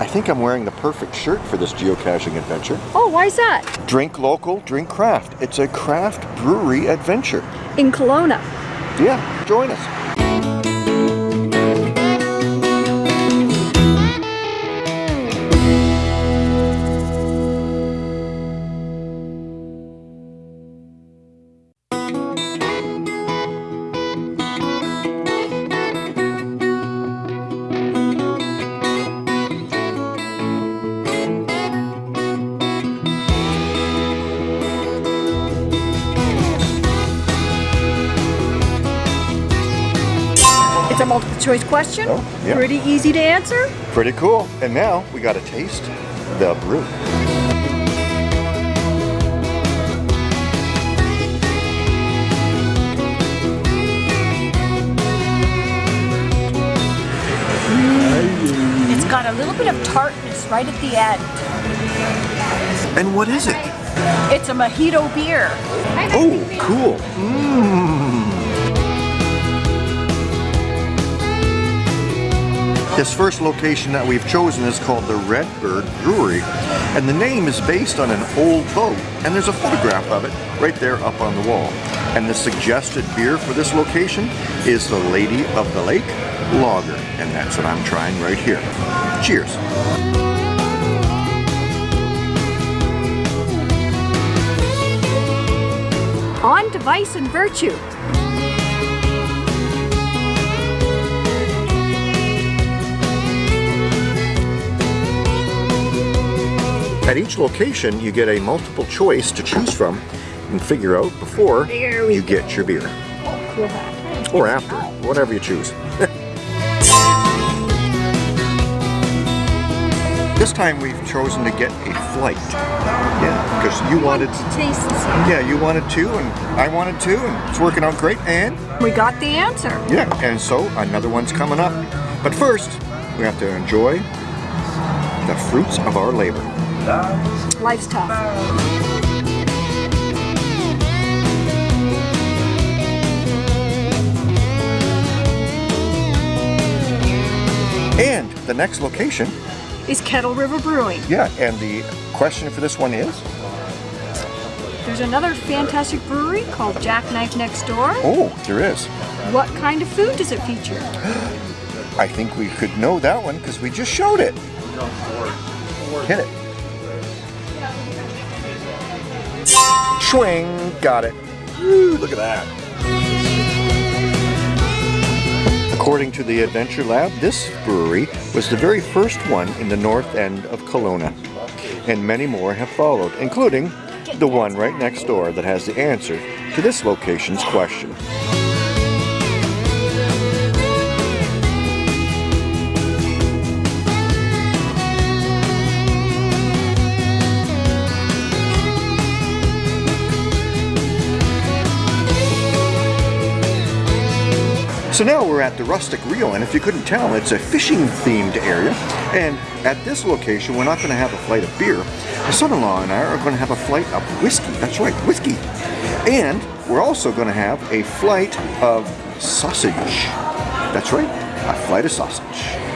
I think I'm wearing the perfect shirt for this geocaching adventure. Oh, why is that? Drink local, drink craft. It's a craft brewery adventure. In Kelowna. Yeah, join us. It's a multiple choice question. Oh, yeah. Pretty easy to answer. Pretty cool. And now we got to taste the brew. It's got a little bit of tartness right at the end. And what is it? It's a mojito beer. Oh, cool. Mmm. This first location that we've chosen is called the Redbird Brewery, and the name is based on an old boat, and there's a photograph of it right there up on the wall. And the suggested beer for this location is the Lady of the Lake Lager, and that's what I'm trying right here. Cheers. Onto Vice and Virtue. Each location, you get a multiple choice to choose from and figure out before you get your beer. Or after, whatever you choose. this time we've chosen to get a flight. Yeah, because you wanted, Taste yeah, you wanted to, and I wanted to, and it's working out great, and We got the answer. yeah, and so another one's coming up. But first, we have to enjoy the fruits of our labor. Life's tough. And the next location, Is Kettle River Brewing. yeah, and the question for this one is, There's another fantastic brewery called Jackknife Next Door. oh, there is. What kind of food does it feature? I think we could know that one because we just showed it. Hit it. Swing, got it. Woo, look at that. According to the Adventure Lab, this brewery was the very first one in the north end of Kelowna. And many more have followed, including the one right next door that has the answer to this location's question. So now we're at the Rustic Reel, and if you couldn't tell, it's a fishing themed area. And at this location, we're not going to have a flight of beer. My son-in-law and I are going to have a flight of whiskey. That's right, whiskey. And we're also going to have a flight of sausage. That's right, a flight of sausage.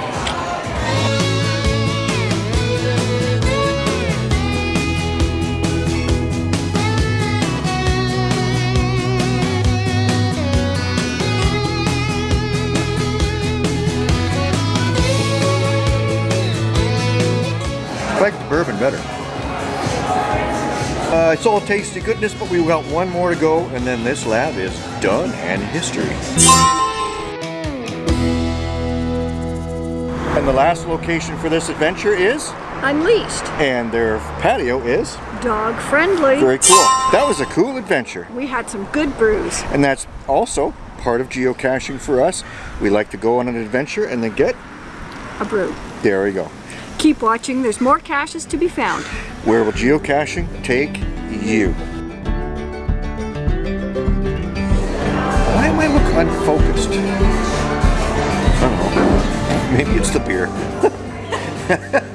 Uh, it's all tasty goodness, but we've got one more to go, and then this lab is done and history. And the last location for this adventure is, Unleashed. and their patio is Dog friendly. very cool. That was a cool adventure. We had some good brews. And that's also part of geocaching for us. We like to go on an adventure and then get, A brew. there we go. Keep watching. There's more caches to be found. Where will geocaching take you? Why am I look unfocused? I don't know. Maybe it's the beer.